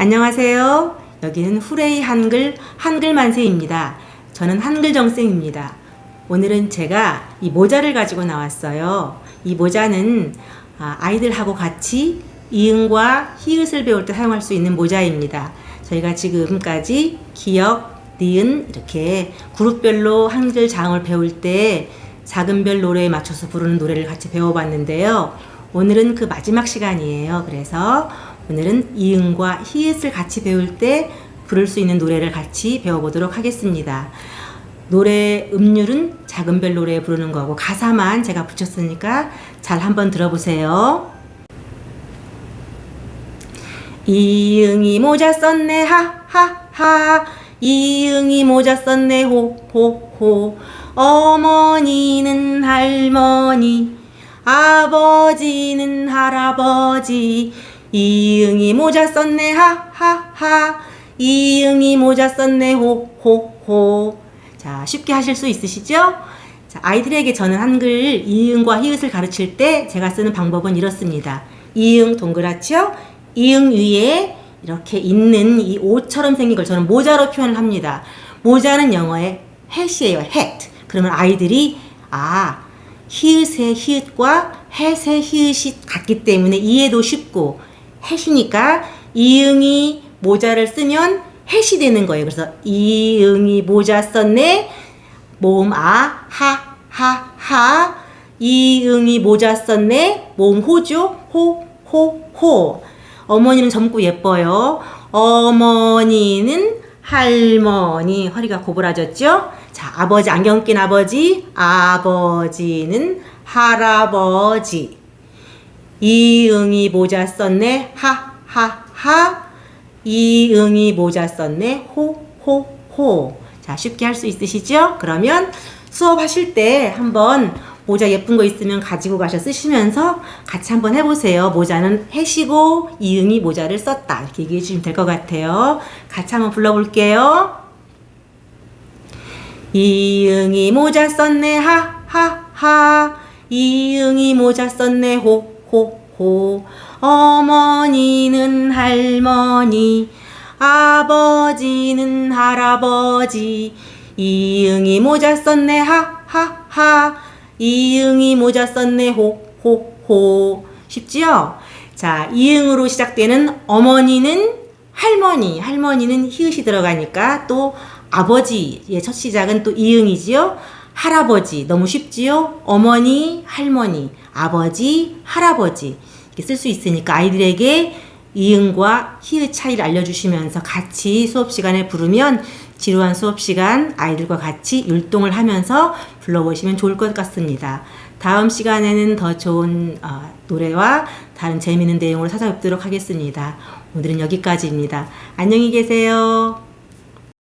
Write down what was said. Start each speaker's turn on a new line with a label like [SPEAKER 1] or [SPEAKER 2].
[SPEAKER 1] 안녕하세요. 여기는 후레이 한글 한글 만세입니다. 저는 한글 정생입니다. 오늘은 제가 이 모자를 가지고 나왔어요. 이 모자는 아, 아이들하고 같이 이응과 히읗을 배울 때 사용할 수 있는 모자입니다. 저희가 지금까지 기역, 니은 이렇게 그룹별로 한글 장을 배울 때 작은 별 노래에 맞춰서 부르는 노래를 같이 배워봤는데요. 오늘은 그 마지막 시간이에요. 그래서 오늘은 이응과 히읗을 같이 배울 때 부를 수 있는 노래를 같이 배워보도록 하겠습니다. 노래 음률은 작은 별 노래에 부르는 거고 가사만 제가 붙였으니까 잘 한번 들어보세요. 이응이 모자 썼네 하하하 이응이 모자 썼네 호호호 어머니는 할머니 아버지는 할아버지 이응이 모자 썼네 하하하 이응이 모자 썼네 호호호 자 쉽게 하실 수 있으시죠? 자, 아이들에게 저는 한글 이응과 히읗을 가르칠 때 제가 쓰는 방법은 이렇습니다. 이응 동그랗죠? 이응 위에 이렇게 있는 이 옷처럼 생긴 걸 저는 모자로 표현을 합니다. 모자는 영어의 hat이에요. hat. 그러면 아이들이 아 히읗의 히읗과 햇의 히읗이 같기 때문에 이해도 쉽고 햇이니까 이응이 모자를 쓰면 햇이 되는 거예요. 그래서 이응이 모자 썼네. 모음 아, 하, 하, 하. 이응이 모자 썼네. 모음 호죠. 호, 호, 호. 어머니는 젊고 예뻐요. 어머니는 할머니. 허리가 고부라졌죠? 자, 아버지, 안경 낀 아버지. 아버지는 할아버지. 이응이 모자 썼네. 하, 하, 하. 이응이 모자 썼네. 호, 호, 호. 자, 쉽게 할 수 있으시죠? 그러면 수업하실 때 한번 모자 예쁜 거 있으면 가지고 가셔 쓰시면서 같이 한번 해보세요. 모자는 해시고 이응이 모자를 썼다. 이렇게 얘기해 주시면 될 것 같아요. 같이 한번 불러볼게요. 이응이 모자 썼네. 하, 하, 하. 이응이 모자 썼네. 호, 호, 호. 어머니는 할머니, 아버지는 할아버지. 이응이 모자 썼네. 하, 하, 하. 이응이 모자 썼네. 호, 호, 호. 쉽지요? 자, 이응으로 시작되는 어머니는 할머니, 할머니는 히읗이 들어가니까 또 아버지의 첫 시작은 또 이응이지요. 할아버지 너무 쉽지요? 어머니, 할머니, 아버지, 할아버지 이렇게 쓸 수 있으니까 아이들에게 이응과 히읗 차이를 알려주시면서 같이 수업 시간에 부르면 지루한 수업 시간 아이들과 같이 율동을 하면서 불러보시면 좋을 것 같습니다. 다음 시간에는 더 좋은 어, 노래와 다른 재미있는 내용으로 찾아뵙도록 하겠습니다. 오늘은 여기까지입니다. 안녕히 계세요.